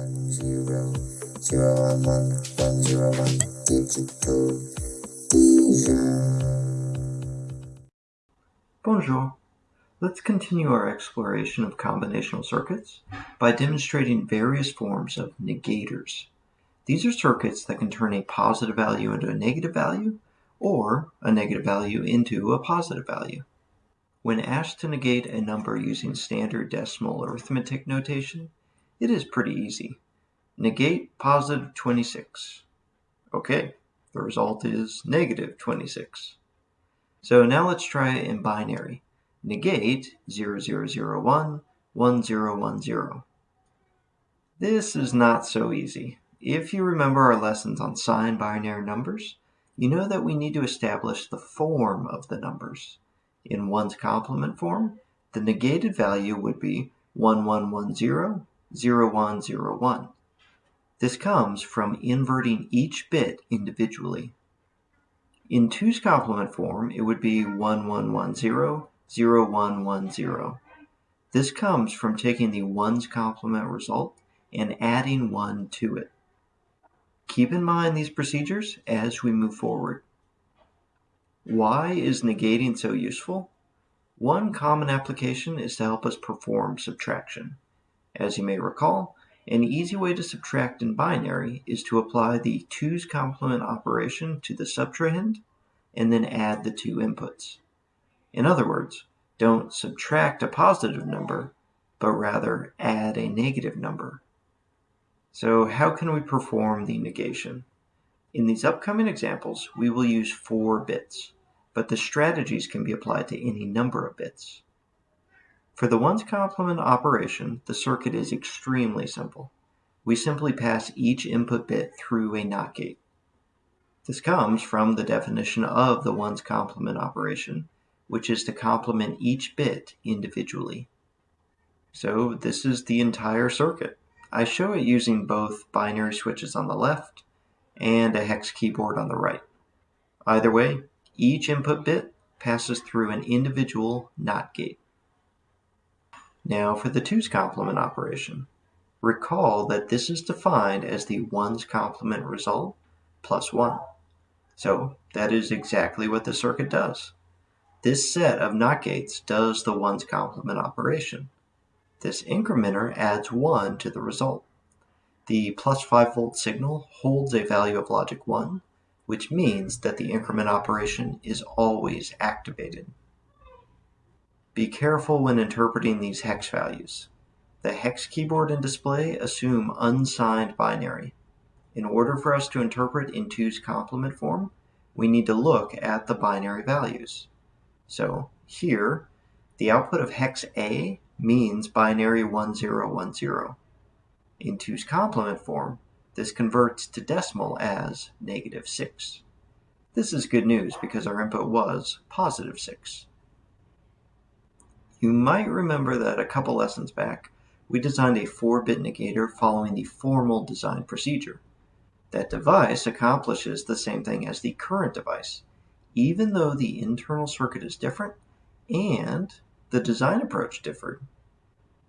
one zero zero one one one zero one digital Bonjour. Let's continue our exploration of combinational circuits by demonstrating various forms of negators. These are circuits that can turn a positive value into a negative value or a negative value into a positive value. When asked to negate a number using standard decimal arithmetic notation, it is pretty easy. Negate positive 26. Okay, the result is negative 26. So now let's try it in binary. Negate 0001, 1010. This is not so easy. If you remember our lessons on signed binary numbers, you know that we need to establish the form of the numbers. In ones complement form, the negated value would be 1110, 0101. This comes from inverting each bit individually. In 2's complement form, it would be 1110, 0110. This comes from taking the 1's complement result and adding 1 to it. Keep in mind these procedures as we move forward. Why is negating so useful? One common application is to help us perform subtraction. As you may recall, an easy way to subtract in binary is to apply the 2's complement operation to the subtrahend and then add the two inputs. In other words, don't subtract a positive number, but rather add a negative number. So how can we perform the negation? In these upcoming examples, we will use four bits, but the strategies can be applied to any number of bits. For the ones complement operation, the circuit is extremely simple. We simply pass each input bit through a NOT gate. This comes from the definition of the ones complement operation, which is to complement each bit individually. So this is the entire circuit. I show it using both binary switches on the left and a hex keyboard on the right. Either way, each input bit passes through an individual NOT gate. Now for the 2's complement operation. Recall that this is defined as the 1's complement result plus 1. So that is exactly what the circuit does. This set of NOT gates does the 1's complement operation. This incrementer adds 1 to the result. The plus 5 volt signal holds a value of logic 1, which means that the increment operation is always activated. Be careful when interpreting these hex values. The hex keyboard and display assume unsigned binary. In order for us to interpret in 2's complement form, we need to look at the binary values. So here, the output of hex A means binary 1010. In 2's complement form, this converts to decimal as negative 6. This is good news because our input was positive 6. You might remember that a couple lessons back, we designed a 4-bit negator following the formal design procedure. That device accomplishes the same thing as the current device, even though the internal circuit is different and the design approach differed.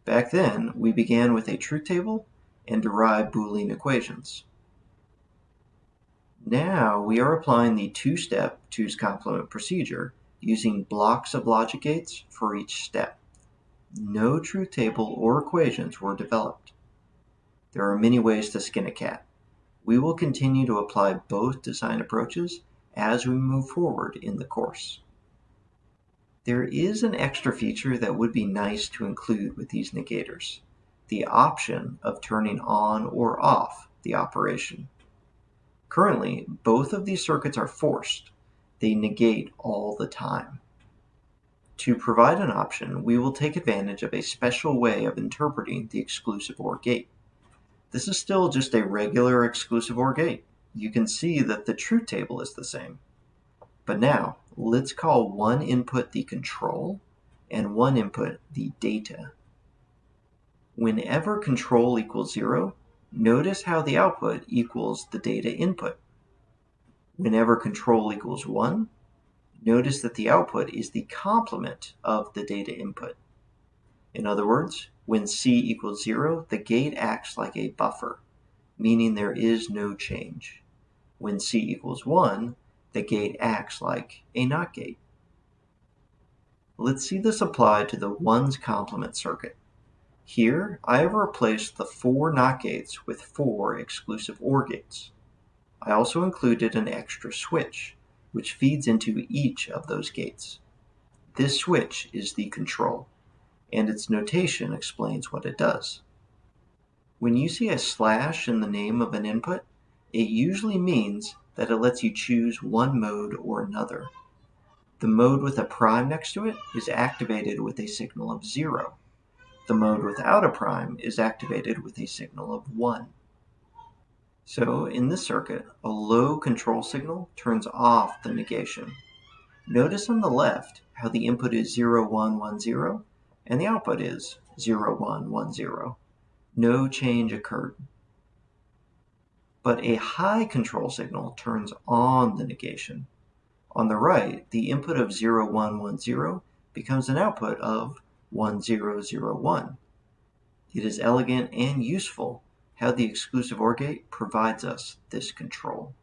Back then, we began with a truth table and derived Boolean equations. Now we are applying the two-step 2's complement procedure using blocks of logic gates for each step. No truth table or equations were developed. There are many ways to skin a cat. We will continue to apply both design approaches as we move forward in the course. There is an extra feature that would be nice to include with these negators, the option of turning on or off the operation. Currently, both of these circuits are forced. They negate all the time. To provide an option, we will take advantage of a special way of interpreting the exclusive OR gate. This is still just a regular exclusive OR gate. You can see that the truth table is the same. But now, let's call one input the control and one input the data. Whenever control equals 0, notice how the output equals the data input. Whenever control equals 1, notice that the output is the complement of the data input. In other words, when C equals 0, the gate acts like a buffer, meaning there is no change. When C equals 1, the gate acts like a NOT gate. Let's see this applied to the ones complement circuit. Here, I have replaced the four NOT gates with four exclusive OR gates. I also included an extra switch, which feeds into each of those gates. This switch is the control, and its notation explains what it does. When you see a slash in the name of an input, it usually means that it lets you choose one mode or another. The mode with a prime next to it is activated with a signal of 0. The mode without a prime is activated with a signal of 1. So in this circuit, a low control signal turns off the negation. Notice on the left how the input is 0110 and the output is 0110. No change occurred. But a high control signal turns on the negation. On the right, the input of 0110 becomes an output of 1001. It is elegant and useful how the exclusive OR gate provides us this control.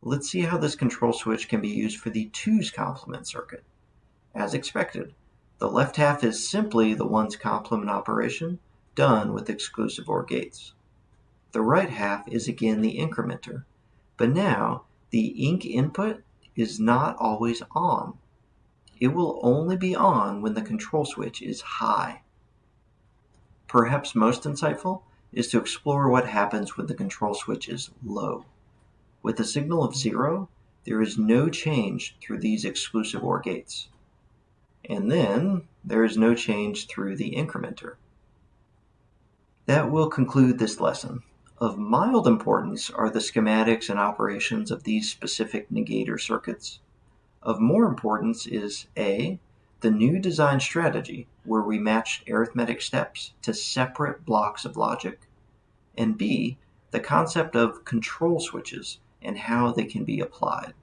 Let's see how this control switch can be used for the twos complement circuit. As expected, the left half is simply the ones complement operation done with exclusive OR gates. The right half is again the incrementer, but now the ink input is not always on. It will only be on when the control switch is high. Perhaps most insightful is to explore what happens when the control switch is low. With a signal of zero, there is no change through these exclusive OR gates. And then there is no change through the incrementer. That will conclude this lesson. Of mild importance are the schematics and operations of these specific negator circuits. Of more importance is A. The new design strategy, where we matched arithmetic steps to separate blocks of logic, and B. The concept of control switches and how they can be applied.